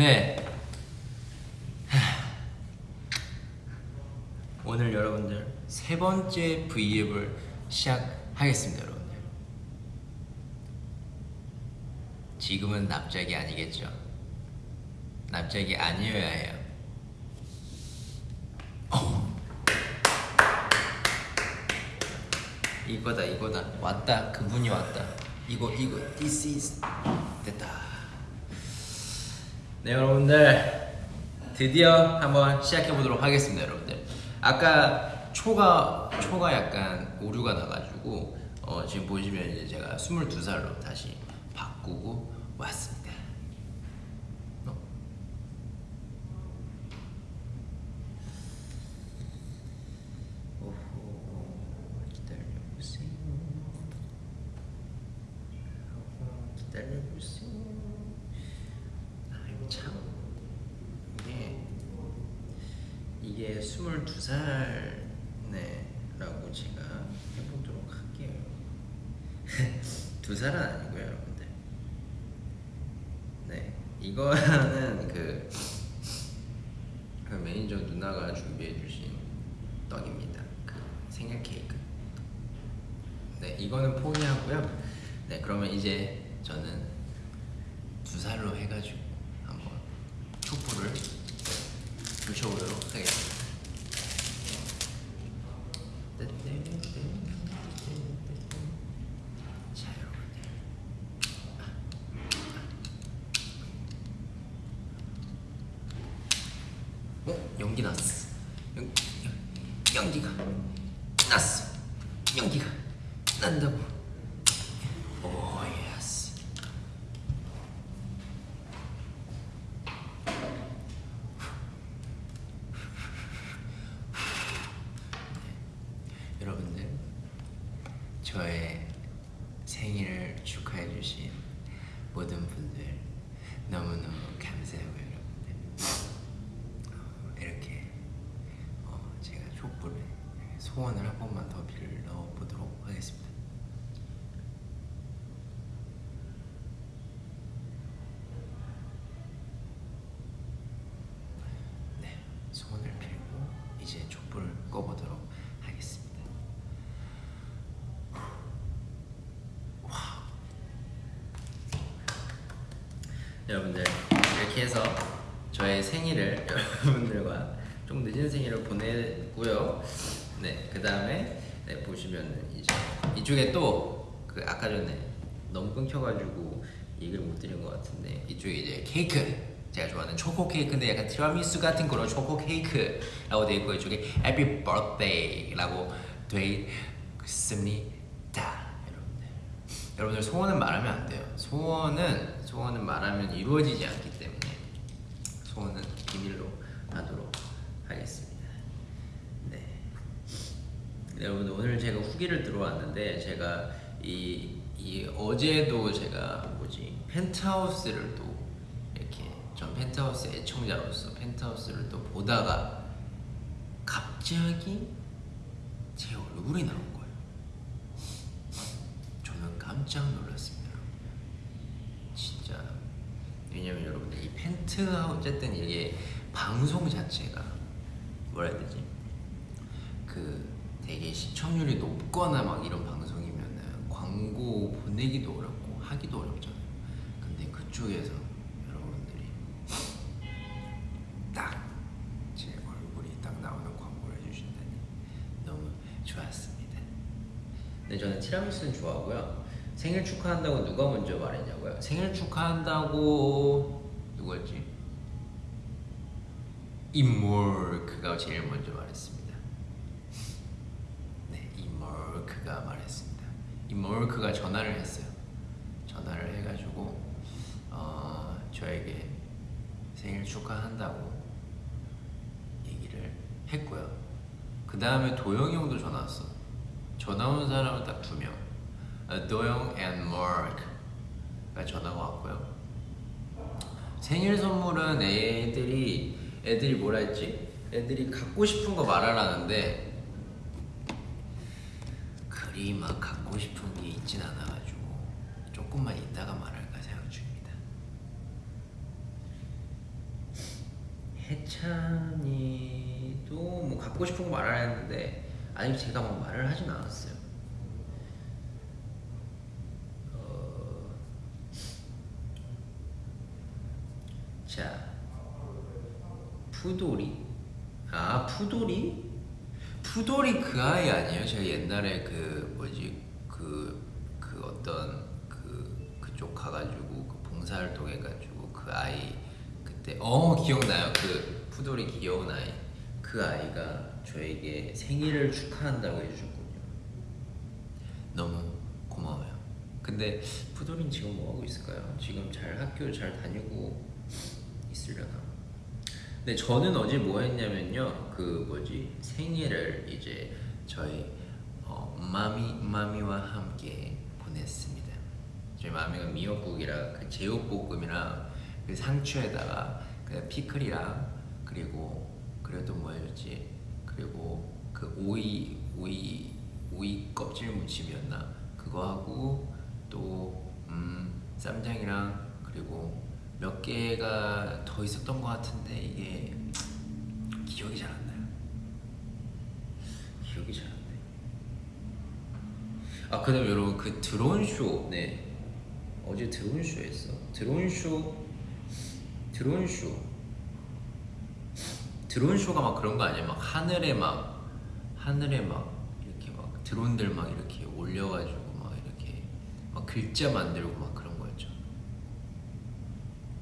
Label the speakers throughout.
Speaker 1: 네. 오늘 여러분들 세 번째 V앱을 시작하겠습니다, 여러분들. 지금은 납작이 아니겠죠? 납작이 아니어야 해요. 어. 이거다, 이거다. 왔다. 그분이 왔다. 이거, 이거. This is 됐다. 네 여러분들. 드디어 한번 시작해 보도록 하겠습니다 여러분들. 아까 초가 초가 약간 오류가 나가지고 어, 지금 보시면 이제 제가 22살로 다시 바꾸고 왔습니다. 어? 오호 기다려보세요. 기다려보세요 아이고 참 이게 이게 22살 네 라고 제가 해보도록 할게요. 두 살은 아니고요 여러분들. 네 이거는 그, 그 매니저 누나가 준비해 주신 떡입니다. 그 생일 케이크. 네 이거는 포기하고요. 네 그러면 이제 저는 두 살로 해가지고 한번 촛불을 붙여보도록 하겠습니다. 자 여러분들 어? 연기 났어 연, 연, 연기가 났어 연기가 난다고 오 예스 여러분들 저의 생일을 축하해 주신 모든 분들 너무너무 감사하고요 여러분들. 어, 이렇게 어, 제가 촛불에 소원을 한 번만 더 빌러 보도록 하겠습니다 네 소원을 빌고 이제 촛불을 꺼보도록 하겠습니다 여러분들 이렇게 해서 저의 생일을 여러분들과 좀 늦은 생일을 보내고요. 네, 그 다음에 네, 보시면은 이제 이쪽에 또 그 아까 전에 너무 끊겨가지고 얘기를 못 드린 것 같은데 이쪽에 이제 케이크 제가 좋아하는 초코 케이크인데 약간 티라미수 같은 그런 초코 케이크라고 되어 있고 이쪽에 Happy Birthday라고 되어 있습니다, 여러분들. 여러분들 소원은 말하면 안 돼요. 소원은 소원은 말하면 이루어지지 않기 때문에 소원은 비밀로 하도록 하겠습니다. 네. 네, 여러분들 오늘 제가 후기를 들어왔는데 제가 이, 이 어제도 제가 뭐지 펜트하우스를 또 이렇게 전 펜트하우스 애청자로서 펜트하우스를 또 보다가 갑자기 제 얼굴이 나온 거예요. 저는 깜짝 놀랐습니다. 진짜 왜냐면 여러분들 이 펜트하우스 어쨌든 이게 방송 자체가 뭐라 해야 되지? 그 되게 시청률이 높거나 막 이런 방송이면은 광고 보내기도 어렵고 하기도 어렵잖아요. 근데 그쪽에서 여러분들이 딱 제 얼굴이 딱 나오는 광고를 해주신다니 너무 좋았습니다. 네, 저는 티라미수는 좋아하고요. 생일 축하한다고 누가 먼저 말했냐고요? 생일 축하한다고 누구였지? 이몰크가 제일 먼저 말했습니다. 네, 이몰크가 말했습니다. 이몰크가 전화를 했어요. 전화를 해가지고 어, 저에게 생일 축하한다고 얘기를 했고요. 그 다음에 도영이 형도 전화 왔어. 전화 온 사람은 딱 두 명. 어, 도영 and Mark가 전화가 왔고요. 생일 선물은 애들이 애들이 뭐라 했지? 애들이 갖고 싶은 거 말하라는데 그리 막 갖고 싶은 게 있진 않아가지고 조금만 이따가 말할까 생각 중입니다. 해찬이도 뭐 갖고 싶은 거 말을 했는데 아직 제가 막 말을 하진 않았어요. 어... 자, 푸돌이. 아, 푸돌이? 푸돌이 그 아이 아니에요? 제가 옛날에 그 뭐지 그 그 어떤 그 그쪽 가가지고 그 봉사활동 해가지고 그 아이 그때 어 기억나요 그 푸돌이 귀여운 아이 그 아이가 저에게 생일을 축하한다고 해주셨군요. 너무 고마워요. 근데 푸돌이는 지금 뭐 하고 있을까요? 지금 잘 학교 잘 다니고? 근데 저는 어제 뭐 했냐면요. 그 뭐지 생일을 이제 저희 어, 마미 마미와 함께 보냈습니다. 저희 마미가 미역국이랑 그 제육볶음이랑 그 상추에다가 그 피클이랑 그리고 또 뭐였지? 그리고 그 오이 오이 오이 껍질 무침이었나? 그거 하고 또 음, 쌈장이랑 그리고 몇 개가 더 있었던 것 같은데 이게 기억이 잘 안 나요. 기억이 잘 안 나요. 아 그 다음 에 여러분 그 드론 쇼, 네 어제 드론 쇼 했어. 드론 쇼, 드론 쇼, 드론 쇼가 막 그런 거 아니야? 막 하늘에 막 하늘에 막 이렇게 막 드론들 막 이렇게 올려가지고 막 이렇게 막 글자 만들고 막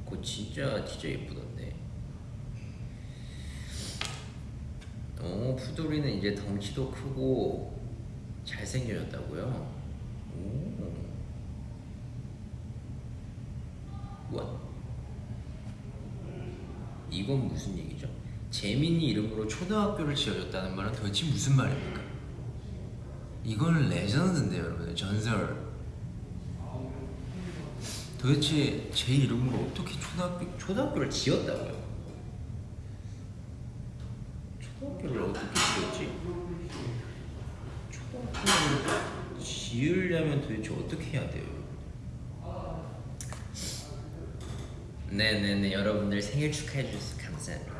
Speaker 1: 그거 진짜 진짜 예쁘던데. 어 푸돌이는 이제 덩치도 크고 잘생겨졌다고요? 오. 이건 무슨 얘기죠? 재민이 이름으로 초등학교를 지어줬다는 말은 도대체 무슨 말입니까? 이건 레전드인데요, 여러분. 전설. 도대체 제 이름으로 어떻게 초등학교 초등학교를 지었다고요? 초등학교를 어떻게 지었지? 초등학교를 지으려면 도대체 어떻게 해야 돼요? 네네네 여러분들 생일 축하해 주셔서 감사합니다.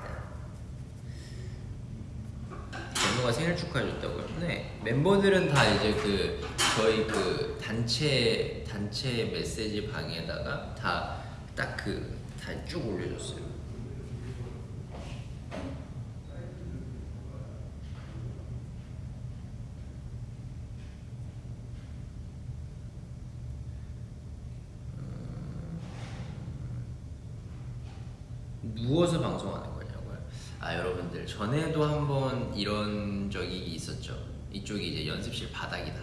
Speaker 1: 멤버가 생일 축하해 줬다고요? 네 멤버들은 다 이제 그 저희 그 단체 단체 메시지 방에다가 다 딱 그 다 쭉 올려줬어요. 누워서 방송하는 거냐고요? 아 여러분들 전에도 한번 이런 적이 있었죠. 이쪽이 이제 연습실 바닥이다.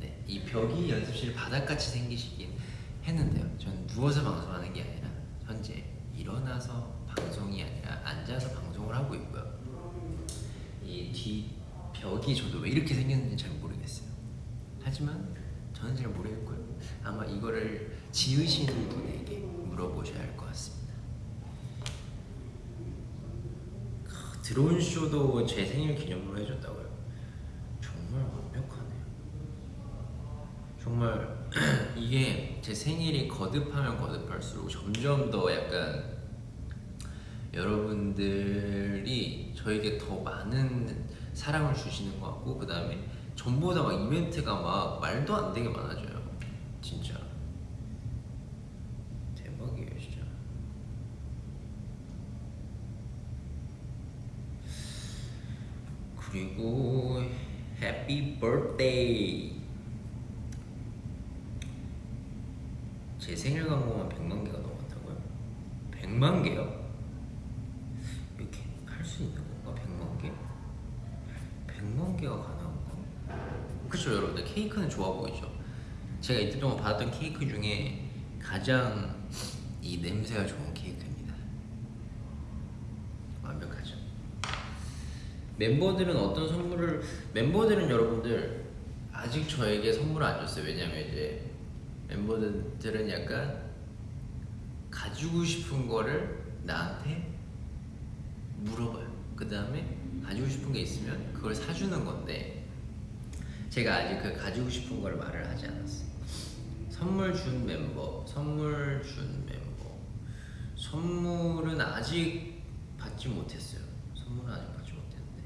Speaker 1: 네, 이 벽이 연습실 바닥같이 생기시긴 했는데요. 저는 누워서 방송하는 게 아니라 현재 일어나서 방송이 아니라 앉아서 방송을 하고 있고요. 이뒤 벽이 저도 왜 이렇게 생겼는지 잘 모르겠어요. 하지만 저는 잘 모르겠고요. 아마 이거를 지으시는 분에게 물어보셔야 할 것 같습니다. 크, 드론 쇼도 제 생일 기념으로 해줬다고요. 정말 완벽하네요. 정말 이게 제 생일이 거듭하면 거듭할수록 점점 더 약간 여러분들이 저에게 더 많은 사랑을 주시는 것 같고 그 다음에 전보다 막 이벤트가 막 말도 안 되게 많아져요. 진짜 대박이에요, 진짜. 그리고 해피 birthday 제 생일 광고만 100만 개가 넘었다고요? 100만 개요? 이렇게 할 수 있는 건가? 100만 개? 100만 개가 가능한가? 그쵸 여러분들 케이크는 좋아 보이죠? 제가 이때 동안 받았던 케이크 중에 가장 이 냄새가 좋은 케이크입니다 완벽하죠 멤버들은 어떤 선물을 멤버들은 여러분들 아직 저에게 선물을 안 줬어요 왜냐면 이제 멤버들은 약간 가지고 싶은 거를 나한테 물어봐요. 그 다음에 가지고 싶은 게 있으면 그걸 사주는 건데 제가 아직 그 가지고 싶은 걸 말을 하지 않았어요. 선물 준 멤버, 선물 준 멤버, 선물은 아직 받지 못했어요. 선물은 아직 받지 못했는데.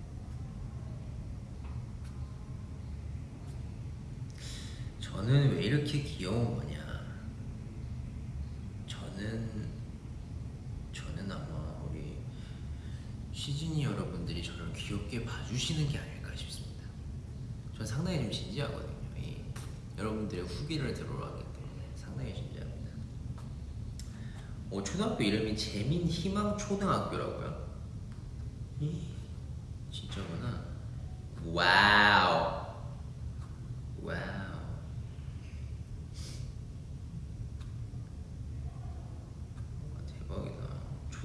Speaker 1: 저는 왜 이렇게 귀여운 거냐? 저는 저는 아마 우리 시즈니 여러분들이 저를 귀엽게 봐주시는 게 아닐까 싶습니다. 전 상당히 좀 진지하거든요. 이 여러분들의 후기를 들어오기 때문에 상당히 진지합니다. 어, 초등학교 이름이 재민 희망 초등학교라고요? 이, 진짜구나. wow. wow. 와, 대박이다.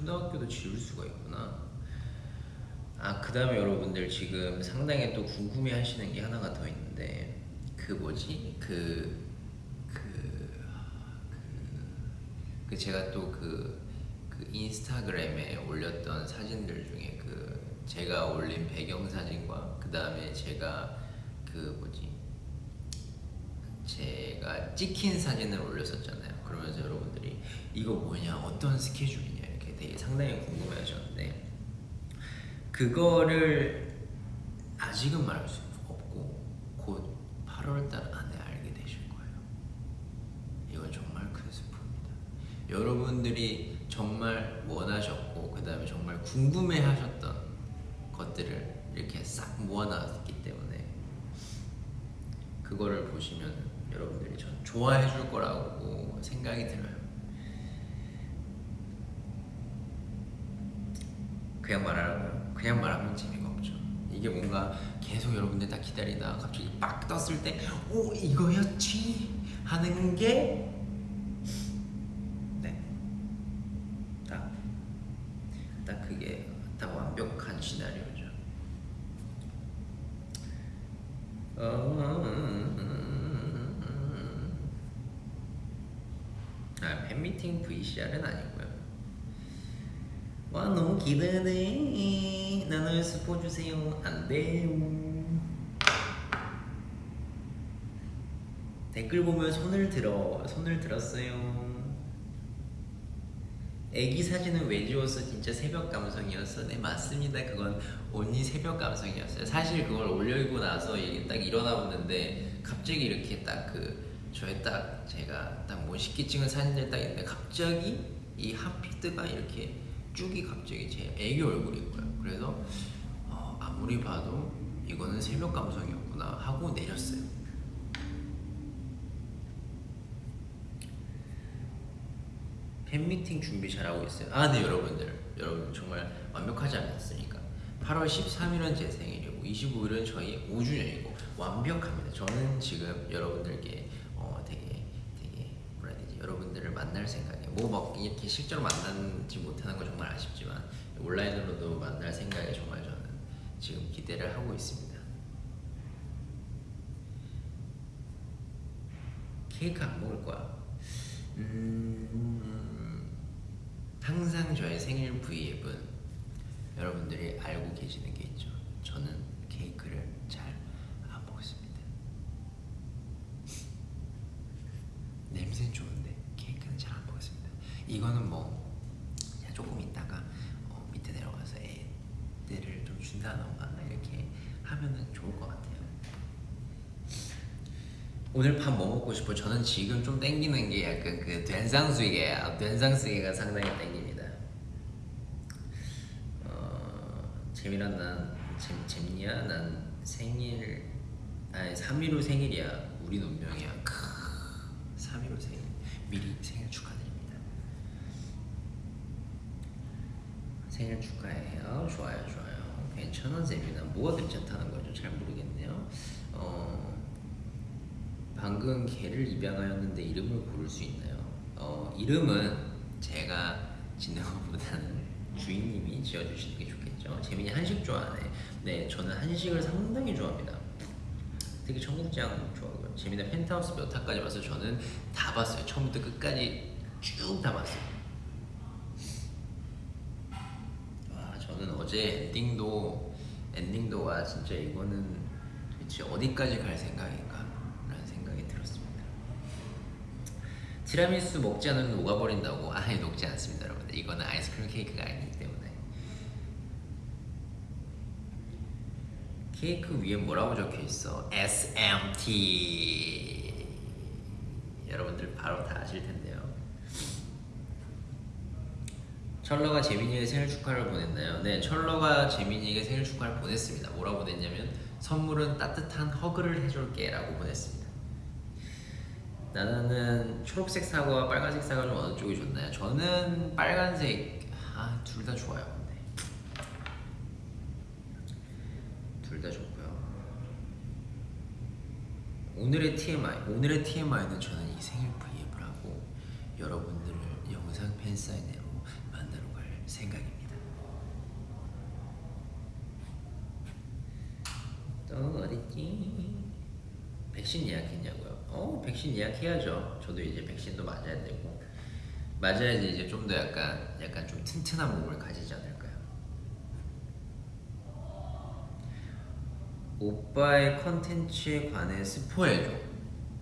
Speaker 1: 초등학교도 지을 수가 있구나. 아, 그 다음에 여러분들 지금 상당히 또 궁금해 하시는 게 하나가 더 있는데, 그 뭐지? 그, 그, 그, 그 제가 또 그, 그 인스타그램에 올렸던 사진들 중에 그 제가 올린 배경 사진과 그 다음에 제가 그 뭐지? 제가 찍힌 사진을 올렸었잖아요. 그러면서 여러분들이 이거 뭐냐, 어떤 스케줄이냐 되게 상당히 궁금해하셨는데 그거를 아직은 말할 수 없고 곧 8월달 안에 알게 되실 거예요. 이건 정말 큰 스포입니다. 여러분들이 정말 원하셨고 그 다음에 정말 궁금해하셨던 것들을 이렇게 싹 모아놨기 때문에 그거를 보시면 여러분들이 전 좋아해 줄 거라고 생각이 들어요. 그냥 말하라고요? 그냥 말하면 재미가 없죠. 이게 뭔가 계속 여러분들 다 기다리다 갑자기 빡 떴을 때, 오 이거였지 하는 게 네, 완벽한 시나리오죠. 아, VCR은 아니 주세요. 안 돼요. 댓글 보면 손을 들어. 손을 들었어요. 애기 사진은 왜 지웠어? 진짜 새벽 감성이었어. 네 맞습니다. 그건 온리 새벽 감성이었어요. 사실 그걸 올리고 나서 이게 딱 일어나 보는데 갑자기 이렇게 딱 그 저의 딱 제가 딱 멋있게 찍은 사진들 딱 있는데 갑자기 이 핫피드가 이렇게 쭉이 갑자기 제 애기 얼굴인 거예요. 그래서 어, 아무리 봐도 이거는 새벽 감성이었구나 하고 내렸어요. 팬미팅 준비 잘하고 있어요. 아, 네, 여러분들. 여러분 정말 완벽하지 않았으니까. 8월 13일은 제 생일이고 25일은 저희 5주년이고 완벽합니다. 저는 지금 여러분들께 어, 되게 되게 뭐라 해야 되지? 여러분들을 만날 생각에 뭐막 이렇게 실제로 만나지 못하는 건 정말 아쉽지만 온라인으로도 만날 생각에 정말 지금 기대를 하고 있습니다. 케이크 안 먹을 거야. 음, 항상 저의 생일 브이앱은 여러분들이 알고 계시는 게 있죠. 저는 케이크를 잘 안 먹습니다. 냄새는 좋은데 케이크는 잘 안 먹습니다. 이거는 뭐 그냥 조금 있다가 어, 밑에 내려가서 애들을 좀 준다던가 이렇게 하면은 좋을 것 같아요. 오늘 밥 뭐 먹고 싶어? 저는 지금 좀 땡기는 게 약간 그 된상수이게야. 된상수이가 상당히 땡깁니다. 어, 재미난 난 잼, 잼니야? 난 생일 아니 3.15 생일이야. 우리 운명이야. 크 3.15 생일 미리 생일 축하드립니다. 생일 축하해요. 좋아요, 좋아요. 괜찮아, 재미나. 뭐가 괜찮다는 거죠? 잘 모르겠네요. 어, 방금 개를 입양하였는데 이름을 고를 수 있나요? 어, 이름은 제가 짓는 것보다는 주인님이 지어주시는 게 좋겠죠. 재민이 한식 좋아하네. 네, 저는 한식을 상당히 좋아합니다. 특히 청국장 좋아하고요. 재민이 펜트하우스 몇 화까지 봤어요? 저는 다 봤어요. 처음부터 끝까지 쭉 다 봤어요. 와, 저는 어제 엔딩도 엔딩도 와 진짜 이거는 도대체 어디까지 갈 생각인가? 티라미수 먹지 않으면 녹아버린다고 아예 녹지 않습니다 여러분들. 이거는 아이스크림 케이크가 아니기 때문에. 케이크 위에 뭐라고 적혀있어? SMT 여러분들 바로 다 아실 텐데요. 철러가 재민이에게 생일 축하를 보냈나요? 네 철러가 재민이에게 생일 축하를 보냈습니다. 뭐라고 보냈냐면 선물은 따뜻한 허그를 해줄게 라고 보냈습니다. 나는 초록색 사과와 빨간색 사과 중 어느 쪽이 좋나요? 저는 빨간색 아 둘 다 좋아요. 근데 둘 다 좋고요. 오늘의 TMI 오늘의 TMI는 저는 이 생일 V앱을 하고 여러분들을 영상 팬사인회로 만나러 갈 생각입니다. 또 어딨지? 백신 예약했냐고요? 어, 백신 예약해야죠. 저도 이제 백신도 맞아야 되고 맞아야지 이제 좀 더 약간 약간 좀 튼튼한 몸을 가지지 않을까요? 오빠의 컨텐츠에 관해 스포해줘.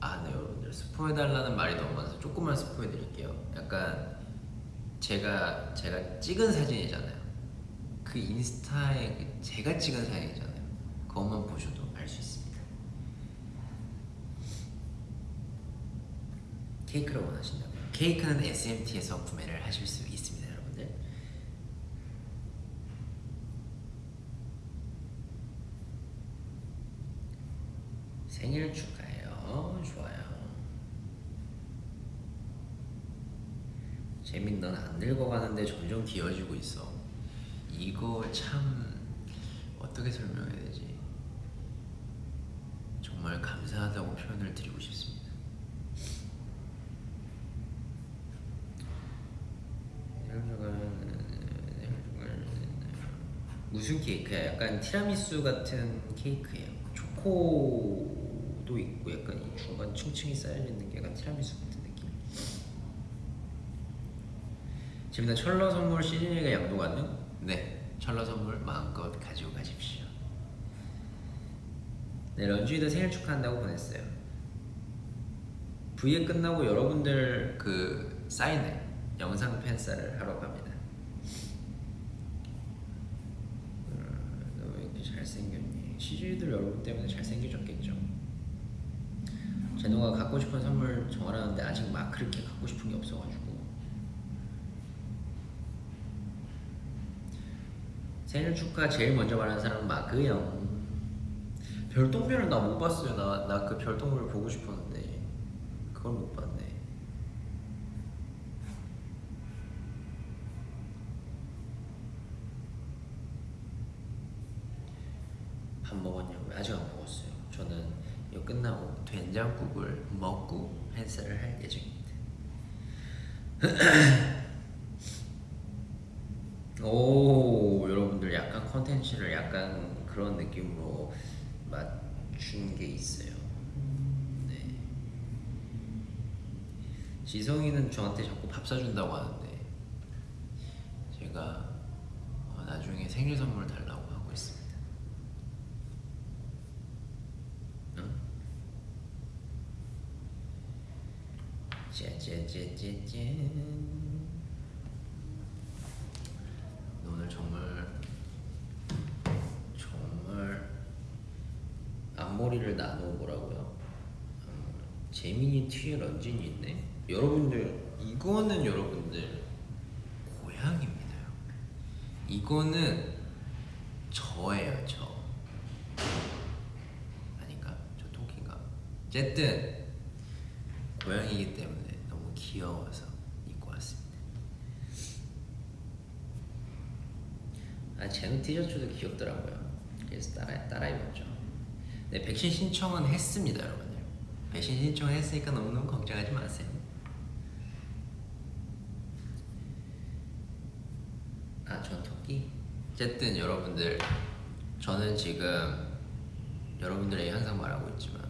Speaker 1: 아, 네 여러분들 스포해달라는 말이 너무 많아서 조금만 스포해드릴게요. 약간 제가 제가 찍은 사진이잖아요. 그 인스타에 그 제가 찍은 사진이잖아요. 그것만 보셔도 알 수 있습니다. 케이크를 원하신다고요? 케이크는 SMT에서 구매를 하실 수 있습니다, 여러분들. 생일 축하해요. 좋아요. 재민 넌 안 늙어가는데 점점 귀여워지고 있어. 이거 참 어떻게 설명해야 되지? 정말 감사하다고 표현을 드리고 싶습니다. 무슨 케이크야? 약간 티라미수 같은 케이크예요. 초코도 있고 약간 이 중간 층층이 쌓여 있는 게 약간 티라미수 같은 느낌. 지금 나 철러 선물 시즌이가 양도 가능? 네, 철러 선물 마음껏 가지고 가십시오. 네, 런쥔이도 생일 축하한다고 보냈어요. V에 끝나고 여러분들 그 사인회 영상 팬사를 하러 갑니다. 음, 너 왜 이렇게 시즈이들 여러분 때문에 잘생겨졌겠죠. 제노가 갖고 싶은 선물 정하라는데 아직 막 그렇게 갖고 싶은 게 없어가지고 생일 축하 제일 먼저 말하는 사람은 마크형. 별똥별은 나못 봤어요. 나 나 그 별똥별 보고 싶었는데 그걸 못 봤네. 밥 먹었냐고요? 아직 안 먹었어요. 저는 이거 끝나고 된장국을 먹고 헬스를 할 예정입니다. 오 여러분들 약간 컨텐츠를 약간 그런 느낌으로 맞춘 게 있어요. 네. 지성이는 저한테 자꾸 밥 사준다고 하는데 제가 어, 나중에 생일 선물 달라고 하고 있습니다. 응? 짜자자자잔 오늘 정말 정말 앞머리를 나눠보라고요. 음, 재민이 뒤에 런쥔이 있네. 여러분들 이거는 여러분들 고양입니다. 이거는 저예요 저. 아닌가? 저 토끼인가? 어쨌든 고양이기 때문에 너무 귀여워서 입고 왔습니다. 아 제노 귀엽더라고요. 그래서 따라 따라 입었죠. 네 백신 신청은 했습니다, 여러분들. 백신 신청을 했으니까 너무너무 걱정하지 마세요. 아, 전 토끼. 어쨌든 여러분들, 저는 지금 여러분들에게 항상 말하고 있지만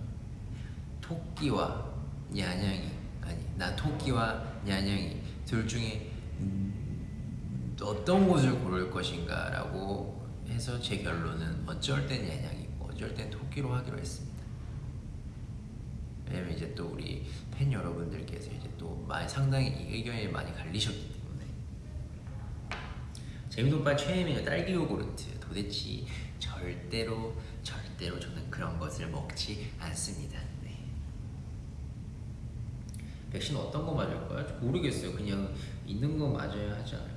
Speaker 1: 토끼와 냐냥이 아니 나 토끼와 냐냥이 둘 중에 음, 어떤 곳을 고를 것인가 라고 해서 제 결론은 어쩔 땐 냐냥이고 어쩔 땐 토끼로 하기로 했습니다. 왜냐면 이제 또 우리 팬 여러분들께서 이제 또 많이 상당히 이 의견이 많이 갈리셨기 때문에 최애 메뉴 딸기 요구르트. 도대체 절대로 절대로 저는 그런 것을 먹지 않습니다. 네. 백신 어떤 거 맞을까요? 모르겠어요. 그냥 있는 거 맞아야 하지 않을까요?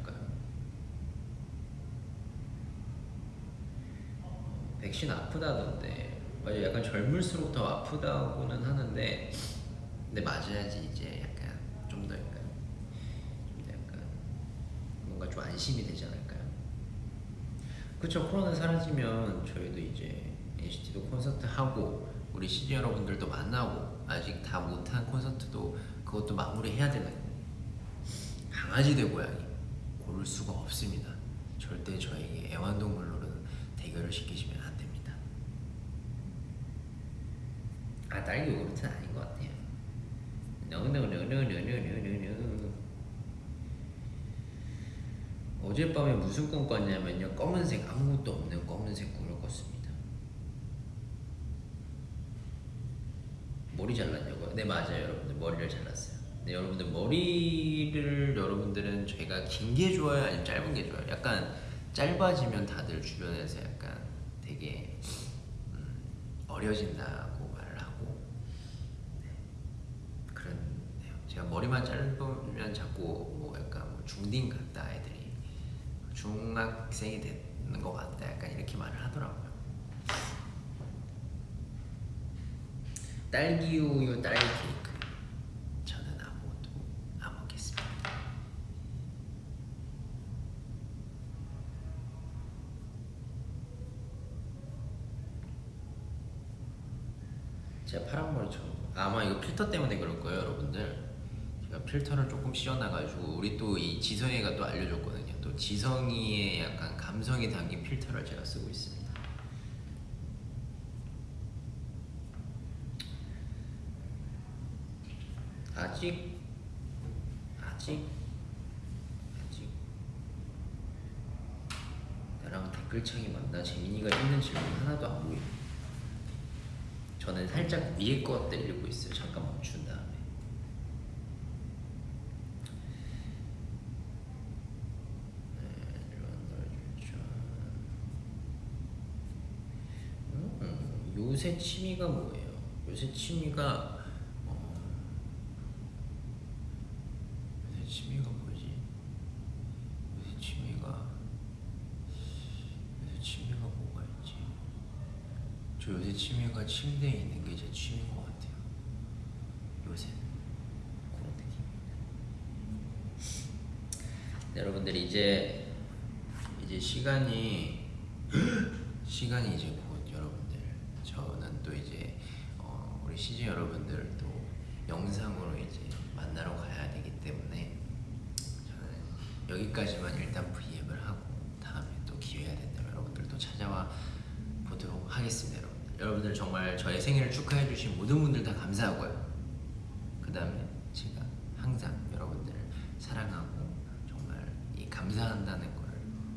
Speaker 1: 백신 아프다던데 맞아요. 약간 젊을수록 더 아프다고는 하는데 근데 맞아야지 이제 약간 좀 더 약간 좀 더 약간 뭔가 좀 안심이 되지 않을까요? 그쵸 코로나 사라지면 저희도 이제 NCT도 콘서트 하고 우리 시즈 여러분들도 만나고 아직 다 못한 콘서트도 그것도 마무리해야 되거든요. 강아지 대 고양이 고를 수가 없습니다. 절대 저에게 애완동물로는 대결을 시키시면 안 됩니다. 아 딸기 요구르트는 아닌 것 같아요. No. 어젯밤에 무슨 꿈 꿨냐면요 검은색 아무것도 없는 검은색 꿈을 꿨습니다. 머리 잘랐냐고요? 네 맞아요 여러분들 머리를 잘랐어요. 네 여러분들 머리를 여러분들은 제가 긴 게 좋아요 아니면 짧은 게 좋아요? 약간 짧아지면 다들 주변에서 약간 되게 음, 어려진다고 말을 하고 네. 제가 머리만 짧으면 자꾸 뭐 약간 뭐 중딩 같다 애들이 중학생이 되는 것 같다 약간 이렇게 말을 하더라고요. 딸기 우유 딸기 케이크 저는 아무것도 안 먹겠습니다. 제가 파란 머리 처음 아마 이거 필터 때문에 그럴 거예요 여러분들 제가 필터를 조금 씌워놔가지고 우리 또 이 지성이가 또 알려줬거든요. 또 지성이의 약간 감성이 담긴 필터를 제가 쓰고 있습니다. 아직 아직 아직. 나랑 댓글창이 만나? 재민이가 있는 질문 하나도 안 보여 저는 살짝 위에 것들 읽고 있어요. 잠깐 멈춘 다음에 네, 음, 요새 취미가 뭐예요? 요새 취미가 어, 요새 취미가 뭐지? 요새 취미가 요새 취미가 뭐가 있지? 저 요새 취미가 침대에 있는 게 제 취미인 것 같아요. 요새 그런 느낌입니다. 네, 여러분들 이제 이제 시간이 시간이 이제 저는 또 이제 어, 우리 시즈 여러분들 또 영상으로 이제 만나러 가야 되기 때문에 저는 여기까지만 일단 V앱을 하고 다음에 또 기회가 된다면 여러분들 또 찾아와 보도록 하겠습니다 여러분들. 여러분들 정말 저의 생일을 축하해 주신 모든 분들 다 감사하고요. 그 다음에 제가 항상 여러분들을 사랑하고 정말 이 감사한다는 거를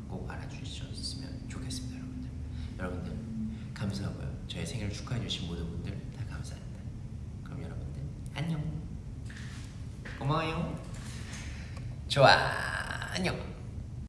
Speaker 1: 꼭 알아주셨으면 좋겠습니다 여러분들 여러분들 감사하고요 생일을 축하해 주신 모든 분들 다 감사합니다. 그럼 여러분들 안녕. 고마워요. 좋아. 안녕